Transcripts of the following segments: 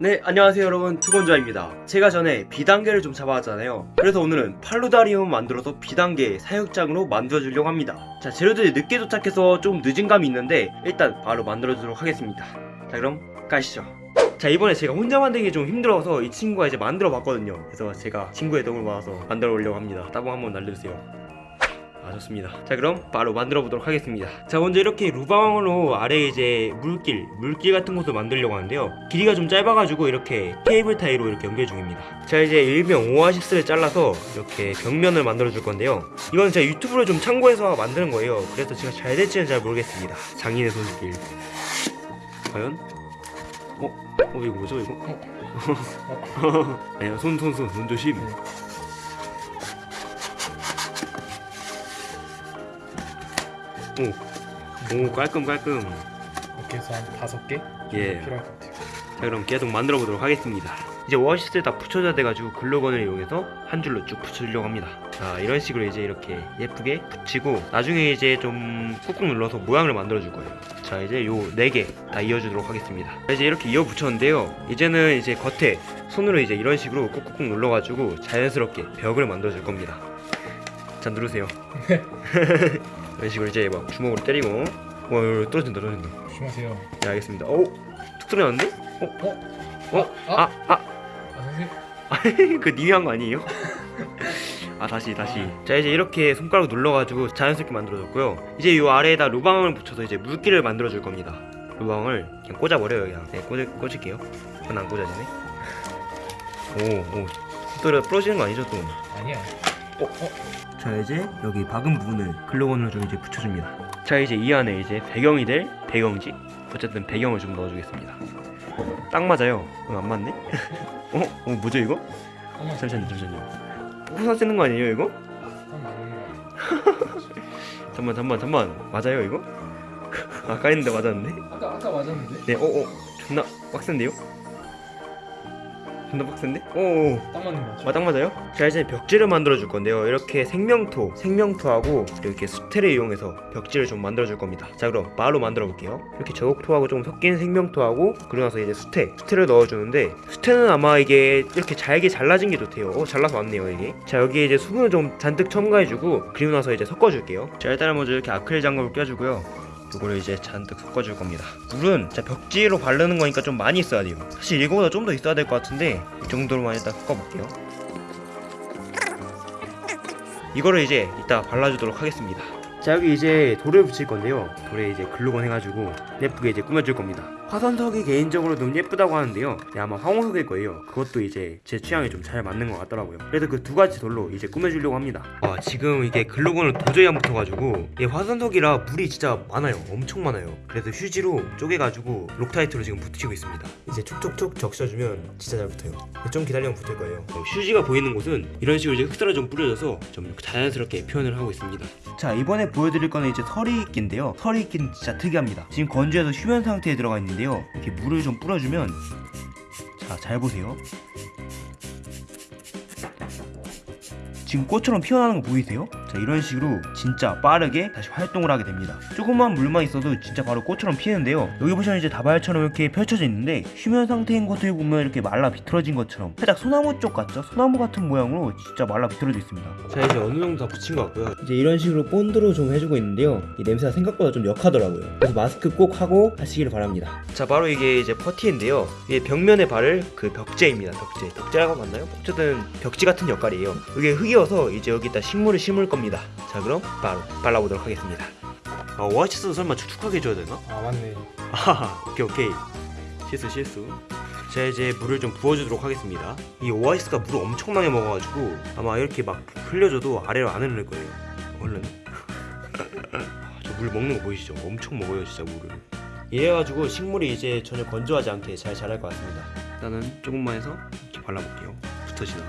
네 안녕하세요 여러분. 투건자입니다. 제가 전에 B단계를 좀 잡아왔잖아요. 그래서 오늘은 팔로다리움 만들어서 B단계 사육장으로 만들어주려고 합니다. 자 재료들이 늦게 도착해서 좀 늦은 감이 있는데 일단 바로 만들어주도록 하겠습니다. 자 그럼 가시죠. 자 이번에 제가 혼자 만들기 좀 힘들어서 이 친구가 이제 만들어 봤거든요. 그래서 제가 친구의 도움을 받아서 만들어 보려고 합니다. 따봉 한번 날려주세요 아 좋습니다. 자 그럼 바로 만들어 보도록 하겠습니다. 자 먼저 이렇게 루방으로 아래 이제 물길 물길 같은 것을 만들려고 하는데요. 길이가 좀 짧아가지고 이렇게 케이블 타이로 이렇게 연결 중입니다. 자 이제 일명 오아시스를 잘라서 이렇게 벽면을 만들어 줄 건데요. 이건 제가 유튜브를 좀 참고해서 만드는 거예요. 그래서 제가 잘 될지는 잘 모르겠습니다. 장인의 손길. 과연? 어? 어 이거 뭐죠 이거? 아니야 손 손 손 손 조심 오, 오 깔끔 깔끔. 이렇게 해서 한 다섯 개 예. 필요할 것 같아요. 자 그럼 계속 만들어 보도록 하겠습니다. 이제 오아시스에 다 붙여줘야 돼가지고 글루건을 이용해서 한 줄로 쭉 붙여주려고 합니다. 자 이런 식으로 이제 이렇게 예쁘게 붙이고 나중에 이제 좀 꾹꾹 눌러서 모양을 만들어 줄 거예요. 자 이제 요 네 개 다 이어주도록 하겠습니다. 자, 이제 이렇게 이어 붙였는데요. 이제는 이제 겉에 손으로 이제 이런 식으로 꾹꾹 눌러가지고 자연스럽게 벽을 만들어 줄 겁니다. 자 누르세요 이런 식으로 이제 막 주먹으로 때리고 와 떨어진다 떨어진다 조심하세요. 네 알겠습니다 오툭 소리 나는데? 어? 어? 어? 아, 아! 아! 아 선생님. 그 님이 한 거 아니에요? 아 다시 다시 자 이제 이렇게 손가락 눌러가지고 자연스럽게 만들어줬고요 이제 요 아래에다 루방을 붙여서 이제 물기를 만들어줄 겁니다 루방을 그냥 꽂아버려요 그냥 네 꽂을, 꽂을게요 그건 안 꽂아지네 오오 또 부러지는 거 아니죠 또? 아니야. 자 이제 여기 박은 부분을 글루건으로 좀 이제 붙여줍니다 자 이제 이 안에 이제 배경이 될 배경지 어쨌든 배경을 좀 넣어주겠습니다 딱 맞아요 어, 안 맞네? 어? 어 뭐죠 이거? 잠시만요 잠시만요 호사 쓰는 거 아니에요 이거? 거. 잠만 잠만 잠만 맞아요 이거? 아까 했는데 맞았는데? 아까 아까 맞았는데? 네 어어 존나 빡센데요? 존나 빡센데? 어어 딱 맞는 거죠. 아, 딱 맞아요? 자 이제 벽지를 만들어 줄 건데요. 이렇게 생명토 생명토하고 이렇게 수태를 이용해서 벽지를 좀 만들어 줄 겁니다. 자 그럼 바로 만들어 볼게요. 이렇게 저곡토하고 좀 섞인 생명토하고 그리고 나서 이제 수태 수태를 넣어 주는데 수태는 아마 이게 이렇게 잘게 잘라진 게 좋대요. 어 잘라서 왔네요 이게. 자 여기에 이제 수분을 좀 잔뜩 첨가해 주고 그리고 나서 이제 섞어 줄게요. 자 일단은 먼저 이렇게 아크릴 장갑을 껴주고요 이거를 이제 잔뜩 섞어줄 겁니다. 물은 자 벽지로 바르는 거니까 좀 많이 있어야 돼요. 사실 이거보다 좀 더 있어야 될 것 같은데 이 정도로만 일단 섞어볼게요. 이거를 이제 이따 발라주도록 하겠습니다 자 여기 이제 돌을 붙일 건데요. 돌에 이제 글루건 해가지고 예쁘게 이제 꾸며줄 겁니다. 화산석이 개인적으로 너무 예쁘다고 하는데요. 네, 아마 황호석일 거예요. 그것도 이제 제 취향에 좀 잘 맞는 것 같더라고요. 그래서 그 두 가지 돌로 이제 꾸며주려고 합니다. 아 지금 이게 글루건을 도저히 안 붙어가지고 이게 화산석이라 물이 진짜 많아요. 엄청 많아요. 그래서 휴지로 쪼개가지고 록타이트로 지금 붙이고 있습니다. 이제 촉촉촉 적셔주면 진짜 잘 붙어요. 좀 기다리면 붙을 거예요. 어, 휴지가 보이는 곳은 이런 식으로 이제 흑사를 좀 뿌려줘서 좀 자연스럽게 표현을 하고 있습니다. 자 이번에 보여드릴 거는 이제 서리이끼인데요. 서리이끼는 진짜 특이합니다. 지금 건조해서 휴면 상태에 들어가 있는데요. 이렇게 물을 좀 뿌려주면 자 잘 보세요. 지금 꽃처럼 피어나는 거 보이세요? 자 이런 식으로 진짜 빠르게 다시 활동을 하게 됩니다. 조금만 물만 있어도 진짜 바로 꽃처럼 피는데요. 여기 보시면 이제 다발처럼 이렇게 펼쳐져 있는데 휴면 상태인 것들 보면 이렇게 말라 비틀어진 것처럼 살짝 소나무 쪽 같죠? 소나무 같은 모양으로 진짜 말라 비틀어져 있습니다. 자 이제 어느 정도 다 붙인 것 같고요. 이제 이런 식으로 본드로 좀 해주고 있는데요. 이 냄새가 생각보다 좀 역하더라고요. 그래서 마스크 꼭 하고 하시기를 바랍니다. 자 바로 이게 이제 퍼티인데요. 이게 벽면에 바를 그 벽재입니다. 벽재 벽재라고 맞나요? 어쨌든 벽지 같은 역할이에요. 이게 흙이어서 이제 여기다 식물을 심을 겁니다 자 그럼 바로 발라보도록 하겠습니다. 아 오아시스도 설마 축축하게 해줘야 되나? 아 맞네. 아 오케이 오케이. 실수 실수. 자 이제 물을 좀 부어주도록 하겠습니다. 이 오아시스가 물을 엄청 나게 먹어가지고 아마 이렇게 막 흘려줘도 아래로 안 흐를 거예요. 얼른. 저 물 먹는 거 보이시죠? 엄청 먹어요 진짜 물을. 이래가지고 식물이 이제 전혀 건조하지 않게 잘 자랄 것 같습니다. 일단은 조금만 해서 이렇게 발라볼게요. 붙어지나?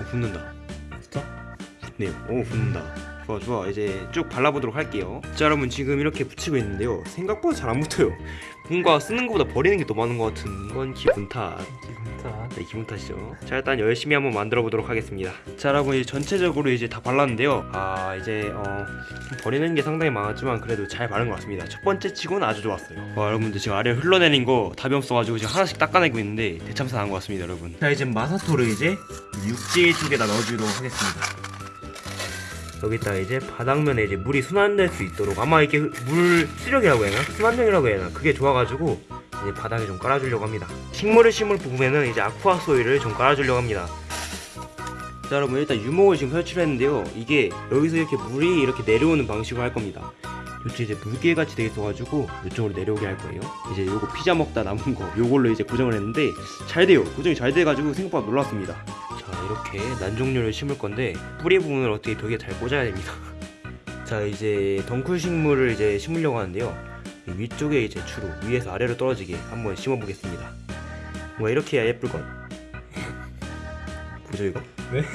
어 붙는다 네요 오 붙는다 좋아 좋아 이제 쭉 발라보도록 할게요 자 여러분 지금 이렇게 붙이고 있는데요 생각보다 잘 안 붙어요 뭔가 쓰는 것보다 버리는 게 더 많은 것 같은 건 기분 탓 기분 탓. 네, 기분 탓이죠. 자, 일단 열심히 한번 만들어 보도록 하겠습니다. 자, 여러분 이제 전체적으로 이제 다 발랐는데요. 아, 이제 어, 좀 버리는 게 상당히 많았지만 그래도 잘 바른 것 같습니다. 첫 번째 치고는 아주 좋았어요. 와, 여러분들 지금 아래 흘러내린 거 답이 없어가지고 지금 하나씩 닦아내고 있는데 대참사 난것 같습니다, 여러분. 자, 이제 마사토를 이제 육지 쪽에다 넣어주도록 하겠습니다. 여기다 이제 바닥면에 이제 물이 순환될 수 있도록 아마 이게 물 수력이라고 해야 하나? 순환력이라고 해야 하나? 그게 좋아가지고 이제 바닥에 좀 깔아주려고 합니다. 식물을 심을 부분에는 이제 아쿠아 소일을 좀 깔아주려고 합니다. 자 여러분 일단 유목을 지금 설치를 했는데요. 이게 여기서 이렇게 물이 이렇게 내려오는 방식으로 할 겁니다. 요즘 이제 물개 같이 돼 있어가지고 이쪽으로 내려오게 할 거예요. 이제 요거 피자 먹다 남은 거 요걸로 이제 고정을 했는데 잘 돼요. 고정이 잘 돼가지고 생각보다 놀랐습니다. 자 이렇게 난종류를 심을 건데 뿌리 부분을 어떻게 벽에 잘 꽂아야 됩니다. 자 이제 덩쿨 식물을 이제 심으려고 하는데요. 이 위쪽에 이제 주로 위에서 아래로 떨어지게 한번 심어 보겠습니다. 뭔가 이렇게 해야 예쁠 것. 보죠 이거? 네?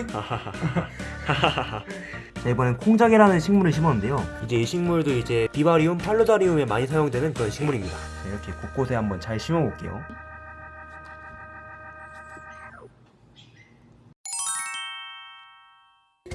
자 이번엔 콩작이라는 식물을 심었는데요. 이제 이 식물도 이제 비바리움, 팔로다리움에 많이 사용되는 그런 식물입니다. 자, 이렇게 곳곳에 한번 잘 심어 볼게요.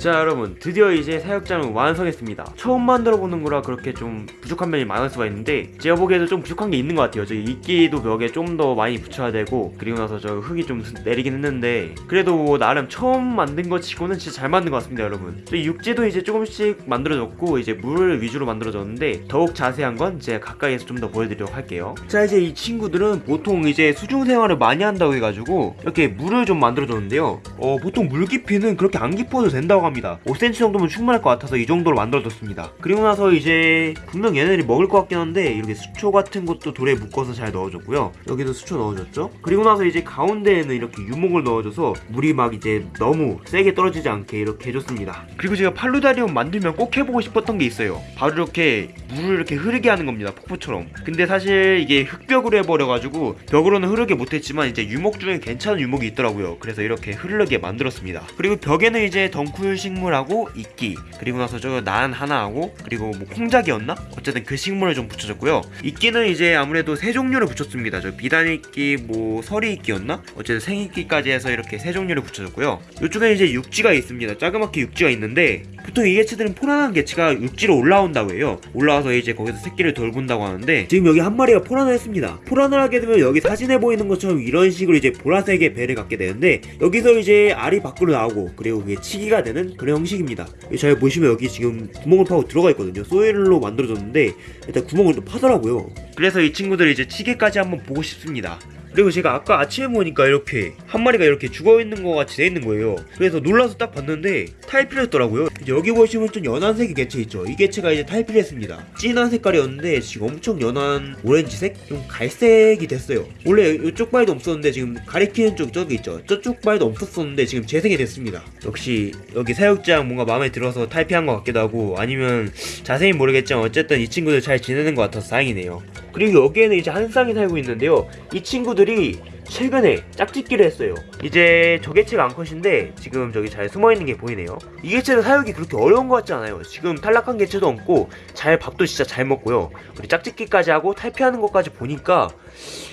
자 여러분 드디어 이제 사육장을 완성했습니다. 처음 만들어 보는 거라 그렇게 좀 부족한 면이 많을 수가 있는데 제가 보기에도 좀 부족한 게 있는 것 같아요. 저 이끼도 벽에 좀 더 많이 붙여야 되고 그리고 나서 저 흙이 좀 내리긴 했는데 그래도 나름 처음 만든 것 치고는 진짜 잘 만든 것 같습니다 여러분. 저 육지도 이제 조금씩 만들어졌고 이제 물 위주로 만들어졌는데 더욱 자세한 건 제가 가까이에서 좀 더 보여드리도록 할게요. 자 이제 이 친구들은 보통 이제 수중 생활을 많이 한다고 해가지고 이렇게 물을 좀 만들어줬는데요. 어 보통 물 깊이는 그렇게 안 깊어도 된다고 합니다 5cm 정도면 충분할 것 같아서 이 정도로 만들어줬습니다. 그리고 나서 이제 분명 얘네들이 먹을 것 같긴 한데 이렇게 수초 같은 것도 돌에 묶어서 잘 넣어줬고요. 여기도 수초 넣어줬죠? 그리고 나서 이제 가운데에는 이렇게 유목을 넣어줘서 물이 막 이제 너무 세게 떨어지지 않게 이렇게 해줬습니다. 그리고 제가 팔루다리움 만들면 꼭 해보고 싶었던 게 있어요. 바로 이렇게 물을 이렇게 흐르게 하는 겁니다 폭포처럼. 근데 사실 이게 흙벽으로 해버려가지고 벽으로는 흐르게 못했지만 이제 유목 중에 괜찮은 유목이 있더라고요. 그래서 이렇게 흐르게 만들었습니다. 그리고 벽에는 이제 덩쿨 식물하고 이끼 그리고 나서 저난 하나 하고 그리고 뭐 콩작이었나? 어쨌든 그 식물을 좀 붙여줬고요 이끼는 이제 아무래도 세 종류를 붙였습니다 저 비단이끼 뭐 서리이끼였나? 어쨌든 생이끼까지 해서 이렇게 세 종류를 붙여줬고요 이쪽에 이제 육지가 있습니다 자그맣게 육지가 있는데 보통 이 개체들은 포란한 개체가 육지로 올라온다고 해요. 올라와서 이제 거기서 새끼를 돌본다고 하는데 지금 여기 한 마리가 포란을 했습니다. 포란을 하게 되면 여기 사진에 보이는 것처럼 이런 식으로 이제 보라색의 배를 갖게 되는데 여기서 이제 알이 밖으로 나오고 그리고 그게 치기가 되는 그런 형식입니다. 잘 보시면 여기 지금 구멍을 파고 들어가 있거든요. 소일로 만들어졌는데 일단 구멍을 또 파더라고요. 그래서 이 친구들 이제 치기까지 한번 보고 싶습니다. 그리고 제가 아까 아침에 보니까 이렇게 한 마리가 이렇게 죽어있는 것 같이 돼 있는 거예요. 그래서 놀라서 딱 봤는데 탈피했더라고요 여기 보시면 좀 연한 색의 개체 있죠. 이 개체가 이제 탈피했습니다. 진한 색깔이었는데 지금 엄청 연한 오렌지색? 좀 갈색이 됐어요. 원래 이쪽 발도 없었는데 지금 가리키는 쪽 저기 있죠? 저쪽 발도 없었었는데 지금 재생이 됐습니다. 역시 여기 사육장 뭔가 마음에 들어서 탈피한 것 같기도 하고 아니면 자세히 모르겠지만 어쨌든 이 친구들 잘 지내는 것 같아서 다행이네요. 그리고 여기에는 이제 한 쌍이 살고 있는데요. 이 친구들이 최근에 짝짓기를 했어요. 이제 저 개체가 암컷인데 지금 저기 잘 숨어있는 게 보이네요. 이 개체는 사육이 그렇게 어려운 것 같지 않아요. 지금 탈락한 개체도 없고 잘 밥도 진짜 잘 먹고요. 우리 짝짓기까지 하고 탈피하는 것까지 보니까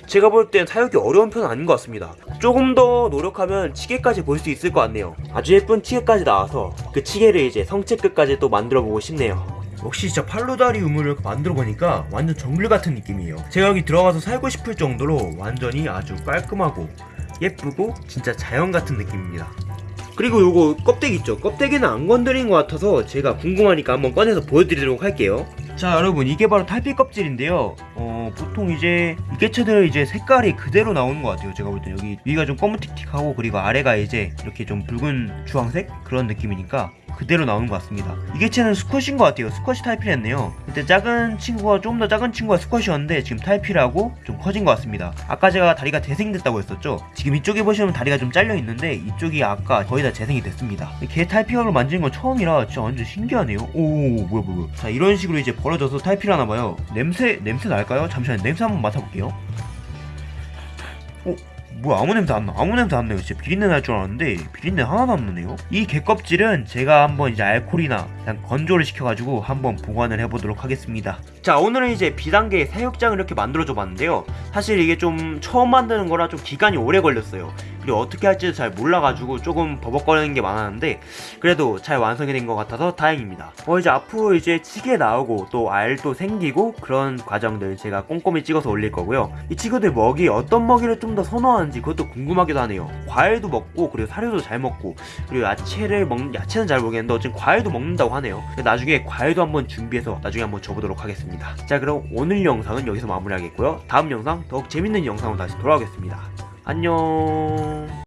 제가 볼 땐 사육이 어려운 편은 아닌 것 같습니다. 조금 더 노력하면 치개까지 볼 수 있을 것 같네요. 아주 예쁜 치개까지 나와서 그 치개를 이제 성체 끝까지 또 만들어 보고 싶네요. 역시 진짜 팔로다리 우물을 만들어 보니까 완전 정글 같은 느낌이에요. 제가 여기 들어가서 살고 싶을 정도로 완전히 아주 깔끔하고 예쁘고 진짜 자연 같은 느낌입니다. 그리고 요거 껍데기 있죠? 껍데기는 안 건드린 것 같아서 제가 궁금하니까 한번 꺼내서 보여드리도록 할게요. 자 여러분 이게 바로 탈피 껍질인데요. 어 보통 이제 이 개체들 이제 색깔이 그대로 나오는 것 같아요. 제가 볼 때 여기 위가 좀 검은틱틱하고 그리고 아래가 이제 이렇게 좀 붉은 주황색 그런 느낌이니까 그대로 나오는 것 같습니다. 이 개체는 수컷인 것 같아요. 탈피를 했네요. 그때 작은 친구가 좀더 작은 친구가 수컷이었는데 지금 탈피를 하고 좀 커진 것 같습니다. 아까 제가 다리가 재생됐다고 했었죠. 지금 이쪽에 보시면 다리가 좀 잘려 있는데 이쪽이 아까 거의 다 재생이 됐습니다. 개 탈피각을 만지는 건 처음이라 진짜 완전 신기하네요. 오 뭐야 뭐야. 자 이런 식으로 이제 벌어져서 탈피를 하나 봐요. 냄새 냄새 날까요? 잠시만 냄새 한번 맡아볼게요. 어 뭐야 아무 냄새 안 나. 아무 냄새 안 나요. 진짜 비린내 날 줄 알았는데 비린내 하나도 안 나네요. 이 개껍질은 제가 한번 이제 알코올이나 그냥 건조를 시켜가지고 한번 보관을 해보도록 하겠습니다. 자 오늘은 이제 비단계 사육장을 이렇게 만들어줘 봤는데요. 사실 이게 좀 처음 만드는 거라 좀 기간이 오래 걸렸어요. 그리고 어떻게 할지도 잘 몰라가지고 조금 버벅거리는 게 많았는데 그래도 잘 완성이 된 것 같아서 다행입니다. 어 이제 앞으로 이제 찌개 나오고 또 알도 생기고 그런 과정들 제가 꼼꼼히 찍어서 올릴 거고요. 이 친구들 먹이 어떤 먹이를 좀 더 선호하는지 그것도 궁금하기도 하네요. 과일도 먹고 그리고 사료도 잘 먹고 그리고 야채를 먹는 야채는 잘 모르겠는데 어쨌든 과일도 먹는다고 하네요. 나중에 과일도 한번 준비해서 나중에 한번 줘보도록 하겠 습니다. 자 그럼 오늘 영상은 여기서 마무리하겠고요. 다음 영상 더욱 재밌는 영상으로 다시 돌아오겠습니다. 안녕.